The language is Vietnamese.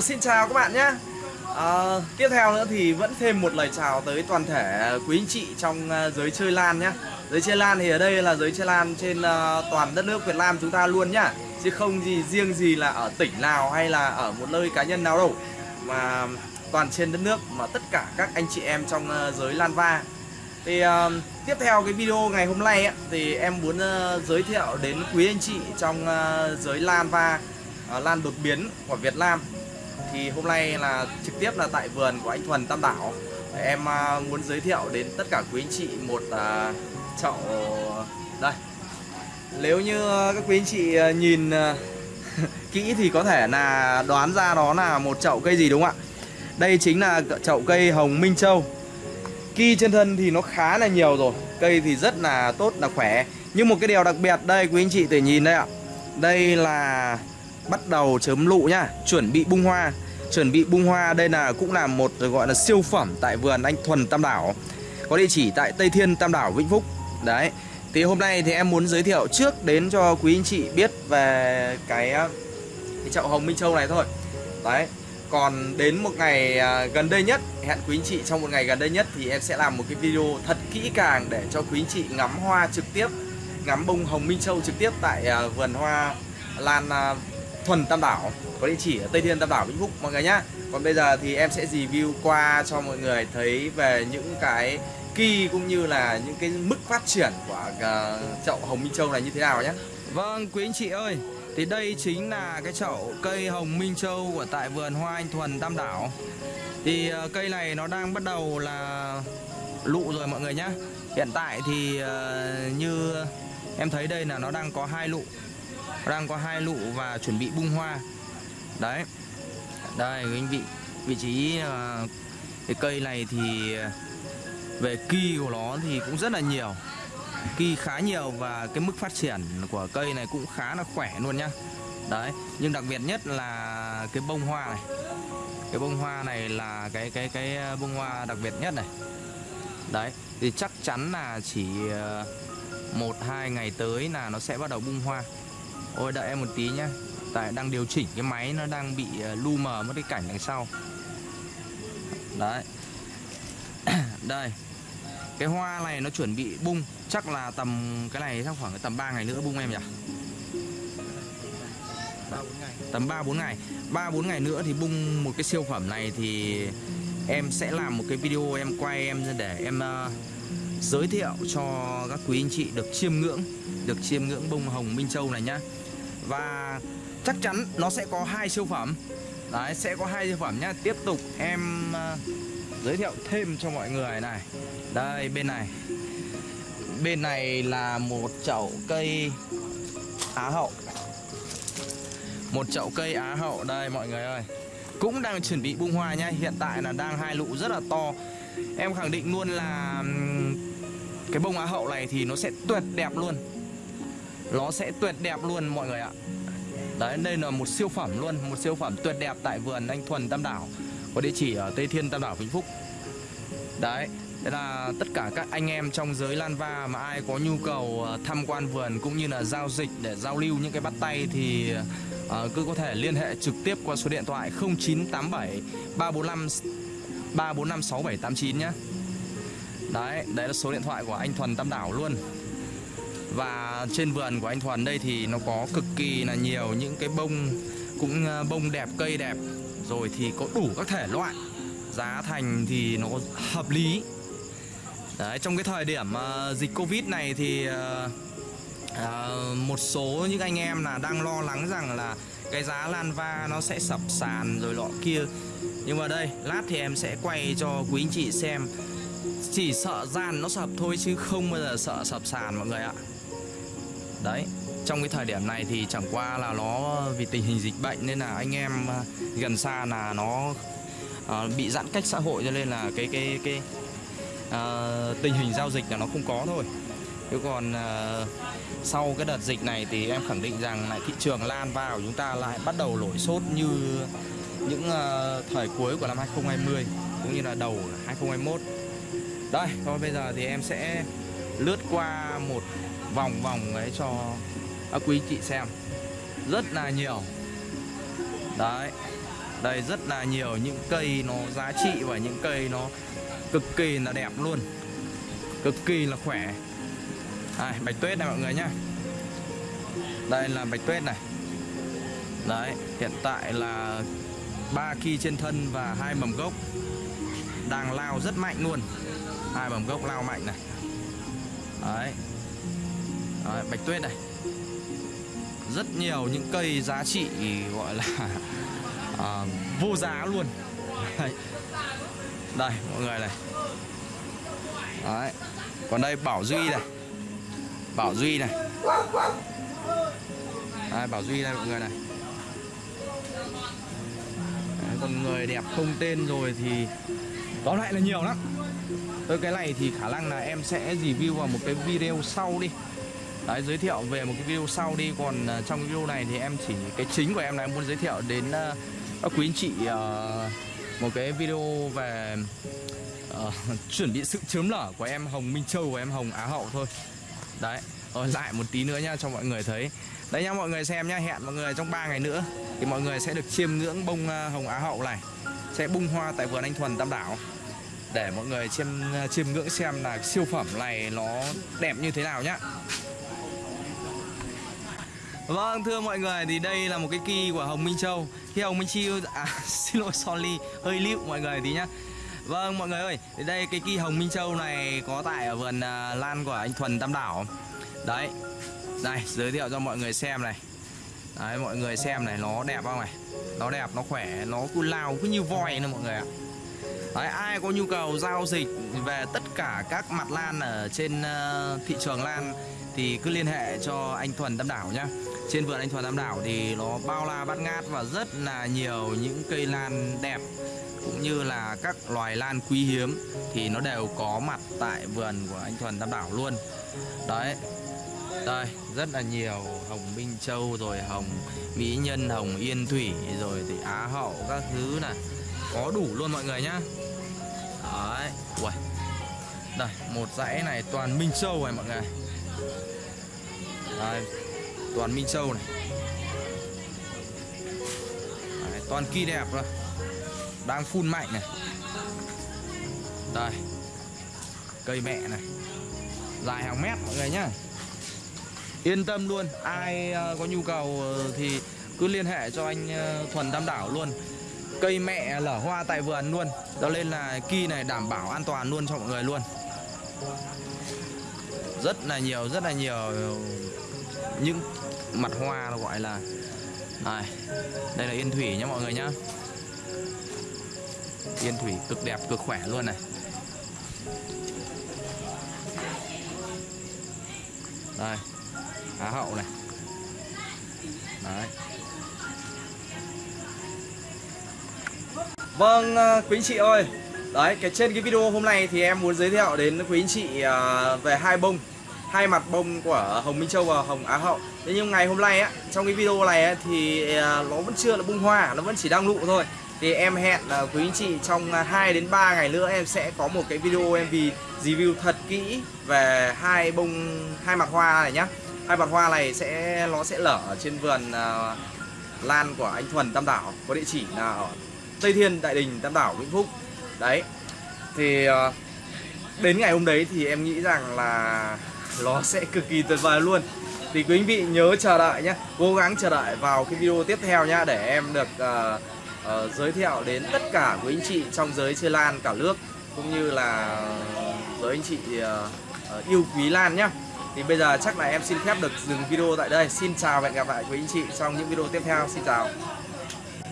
Hello, xin chào các bạn nhé. À, Tiếp theo nữa thì vẫn thêm một lời chào tới toàn thể quý anh chị trong ờ, giới chơi LAN nhé. Giới chơi LAN thì ở đây là giới chơi LAN trên uh, toàn đất nước Việt Nam chúng ta luôn nhá. Chứ không gì riêng gì là ở tỉnh nào hay là ở một nơi cá nhân nào đâu. Mà toàn trên đất nước mà tất cả các anh chị em trong uh, giới LAN va. Thì uh, tiếp theo cái video ngày hôm nay ấy, thì em muốn uh, giới thiệu đến quý anh chị trong uh, giới LAN va uh, LAN đột biến của Việt Nam thì hôm nay là trực tiếp là tại vườn của anh Thuần Tam Đảo. Em à, muốn giới thiệu đến tất cả quý anh chị một uh, chậu đây. Nếu như các quý anh chị à, nhìn kỹ thì có thể là đoán ra đó là một chậu cây gì đúng không ạ? Đây chính là chậu cây hồng Minh Châu. Ki trên thân thì nó khá là nhiều rồi Cây thì rất là tốt là khỏe. Nhưng một cái điều đặc biệt đây quý anh chị thể nhìn đây ạ. Đây là bắt đầu chớm lụ nhá Chuẩn bị bung hoa. Chuẩn bị bung hoa đây là cũng là một gọi là siêu phẩm Tại vườn anh Thuần Tam Đảo. Có địa chỉ tại Tây Thiên Tam Đảo Vĩnh Phúc. Đấy. Thì hôm nay thì em muốn giới thiệu trước đến cho quý anh chị biết về cái, cái chậu hồng Minh Châu này thôi. Đấy. Còn đến một ngày à, gần đây nhất Hẹn quý anh chị trong một ngày gần đây nhất Thì em sẽ làm một cái video thật kỹ càng Để cho quý anh chị ngắm hoa trực tiếp Ngắm bông hồng Minh Châu trực tiếp Tại à, vườn hoa Lan à, Thuần Tam Đảo Có địa chỉ ở Tây Thiên Tam Đảo Vĩnh Phúc mọi người nhá. Còn bây giờ thì em sẽ review qua cho mọi người thấy Về những cái kỳ cũng như là những cái mức phát triển của ờ, chậu hồng Minh Châu này như thế nào nhé Vâng quý anh chị ơi thì đây chính là cái chậu cây hồng Minh Châu của tại vườn hoa anh Thuần Tam Đảo. Thì uh, cây này nó đang bắt đầu là lụ rồi mọi người nhé Hiện tại thì uh, như em thấy đây là nó đang có hai lụ. Đang có hai lụ và chuẩn bị bung hoa. Đấy. Đây anh vị. Vị trí uh, cái cây này thì ờ, về kỳ của nó thì cũng rất là nhiều. Kỳ khá nhiều và cái mức phát triển của cây này cũng khá là khỏe luôn nhá. Đấy, nhưng đặc biệt nhất là cái bông hoa này. Cái bông hoa này là cái cái cái ờ, bông hoa đặc biệt nhất này. Đấy, thì chắc chắn là chỉ một hai ngày tới là nó sẽ bắt đầu bung hoa. Ôi đợi em một tí nhá. Tại đang điều chỉnh cái máy nó đang bị ờ, lu mờ mất cái cảnh đằng sau. Đấy. Đây. Cái hoa này nó chuẩn bị bung. Chắc là tầm cái này chắc khoảng tầm 3 ngày nữa bung em nhỉ? Tầm 3-4 ngày. 3-4 ngày nữa thì bung một cái siêu phẩm này thì Em sẽ làm một cái video em quay em để em uh, giới thiệu cho các quý anh chị được chiêm ngưỡng Được chiêm ngưỡng bông hồng Minh Châu này nhá. Và chắc chắn nó sẽ có hai siêu phẩm. Đấy, sẽ có hai siêu phẩm nhá. Tiếp tục em ờ, giới thiệu thêm cho mọi người này. Đây, bên này. Bên này là một chậu cây á hậu. Một chậu cây á hậu. Đây, mọi người ơi. Cũng đang chuẩn bị bung hoa nha hiện tại là đang hai lụ rất là to. Em khẳng định luôn là cái bông á hậu này thì nó sẽ tuyệt đẹp luôn nó sẽ tuyệt đẹp luôn mọi người ạ. Đấy đây là một siêu phẩm luôn một siêu phẩm tuyệt đẹp tại vườn anh thuần tam đảo có địa chỉ ở Tây Thiên Tam Đảo Vĩnh Phúc. Đấy Đây là tất cả các anh em trong giới Lan Va mà ai có nhu cầu ờ, tham quan vườn cũng như là giao dịch để giao lưu những cái bắt tay thì ờ, cứ có thể liên hệ trực tiếp qua số điện thoại 0987 345 345 6789 nhé Đấy, đấy là số điện thoại của anh Thuần Tam Đảo luôn. Và trên vườn của anh Thuần đây thì nó có cực kỳ là nhiều những cái bông Cũng ờ, bông đẹp, cây đẹp. Rồi thì có đủ các thể loại. Giá thành thì nó hợp lý. Đấy, trong cái thời điểm uh, dịch Covid này thì uh, uh, một số những anh em là đang lo lắng rằng là cái giá lan va nó sẽ sập sàn rồi lọ kia. Nhưng mà đây lát thì em sẽ quay cho quý anh chị xem. Chỉ sợ gian nó sập thôi chứ không bao giờ sợ sập sàn mọi người ạ đấy trong cái thời điểm này thì chẳng qua là nó vì tình hình dịch bệnh nên là anh em à, gần xa là nó uh, bị giãn cách xã hội cho nên là cái cái cái uh, tình hình giao dịch là nó không có thôi. Chứ còn uh, sau cái đợt dịch này thì em khẳng định rằng lại thị trường lan vào chúng ta lại bắt đầu nổi sốt như những uh, thời cuối của năm 2020 cũng như là đầu 2021 đây thôi bây giờ thì em sẽ lướt qua một vòng vòng ấy cho các quý chị xem. Rất là nhiều. Đấy. Đây rất là nhiều những cây nó giá trị và những cây nó cực kỳ là đẹp luôn. Cực kỳ là khỏe. Đây, bạch tuyết này mọi người nhá. Đây là bạch tuyết này. Đấy hiện tại là ba khi trên thân và hai mầm gốc. Đang lao rất mạnh luôn. Hai mầm gốc lao mạnh này. Đấy, đấy bạch tuyết này. Rất nhiều những cây giá trị gọi là à, vô giá luôn. Đây. đây mọi người này. Đấy. Còn đây bảo duy này. Bảo duy này. Đây, bảo duy đây mọi người này. Đấy, còn người đẹp không tên rồi thì tóm lại là nhiều lắm. Tới cái này thì khả năng là em sẽ review vào một cái video sau đi. Đấy, giới thiệu về một cái video sau đi. Còn uh, trong cái video này thì em chỉ Cái chính của em là em muốn giới thiệu đến uh, các quý anh chị uh, Một cái video về uh, Chuẩn bị sự chớm lở của em Hồng Minh Châu và em Hồng Á Hậu thôi. Đấy, rồi lại một tí nữa nha cho mọi người thấy. Đấy nha mọi người xem nha Hẹn mọi người trong 3 ngày nữa Thì mọi người sẽ được chiêm ngưỡng bông uh, Hồng Á Hậu này. Sẽ bung hoa tại vườn anh Thuần Tam Đảo. Để mọi người chiêm chiêm ngưỡng xem là siêu phẩm này nó đẹp như thế nào nhá. Vâng thưa mọi người thì đây là một cái kỳ của Hồng Minh Châu. Khi Hồng Minh Châu à xin lỗi sorry hơi lịu mọi người tí nhá. Vâng mọi người ơi thì đây cái kỳ Hồng Minh Châu này có tại ở vườn uh, lan của anh Thuần Tam Đảo. Đấy đây giới thiệu cho mọi người xem này. Đấy mọi người xem này nó đẹp không này? Nó đẹp nó khỏe nó cứ lao cứ như voi nữa mọi người ạ. Đấy, ai có nhu cầu giao dịch về tất cả các mặt lan ở trên uh, thị trường lan thì cứ liên hệ cho anh Thuần Tam Đảo nhá. Trên vườn anh Thuần Tam Đảo thì nó bao la bát ngát và rất là nhiều những cây lan đẹp cũng như là các loài lan quý hiếm thì nó đều có mặt tại vườn của anh Thuần Tam Đảo luôn. Đấy. Đây, rất là nhiều hồng Minh Châu rồi hồng Mỹ Nhân, hồng Yên Thủy rồi thì Á Hậu các thứ này có đủ luôn mọi người nhá. Đấy. Ui. đây một dãy này toàn minh châu này mọi người. Đây toàn minh châu này. Đấy, toàn kỳ đẹp rồi đang phun mạnh này. Đây. Cây mẹ này. Dài hàng mét mọi người nhá. Yên tâm luôn ai ờ, có nhu cầu ờ, thì cứ liên hệ cho anh ờ, thuần tam đảo luôn cây mẹ lở hoa tại vườn luôn. Cho nên là kỳ này đảm bảo an toàn luôn cho mọi người luôn. Rất là nhiều, rất là nhiều những mặt hoa gọi là này, đây là yên thủy nhá mọi người nhá. Yên thủy cực đẹp, cực khỏe luôn này. Đây, á hậu này. Đấy. Vâng à, quý anh chị ơi. Đấy cái trên cái video hôm nay thì em muốn giới thiệu đến quý anh chị à, về hai bông hai mặt bông của Hồng Minh Châu và Hồng Á Hậu. Thế nhưng ngày hôm nay á trong cái video này á, thì à, nó vẫn chưa là bung hoa nó vẫn chỉ đang nụ thôi. Thì em hẹn quý anh chị trong 2 đến 3 ngày nữa em sẽ có một cái video em vì review thật kỹ về hai bông hai mặt hoa này nhá. Hai mặt hoa này sẽ nó sẽ lở trên vườn uh, lan của anh Thuần Tam Đảo có địa chỉ là ở Tây Thiên, Đại Đình, Tam Đảo, Vĩnh Phúc. Đấy Thì ờ, đến ngày hôm đấy thì em nghĩ rằng là nó sẽ cực kỳ tuyệt vời luôn. Thì quý anh vị nhớ chờ đợi nhé Cố gắng chờ đợi vào cái video tiếp theo nhá Để em được uh, uh, giới thiệu đến tất cả quý anh chị trong giới chơi lan cả nước Cũng như là giới anh chị uh, uh, yêu quý lan nhá. Thì bây giờ chắc là em xin phép được dừng video tại đây. Xin chào và hẹn gặp lại quý anh chị trong những video tiếp theo. Xin chào.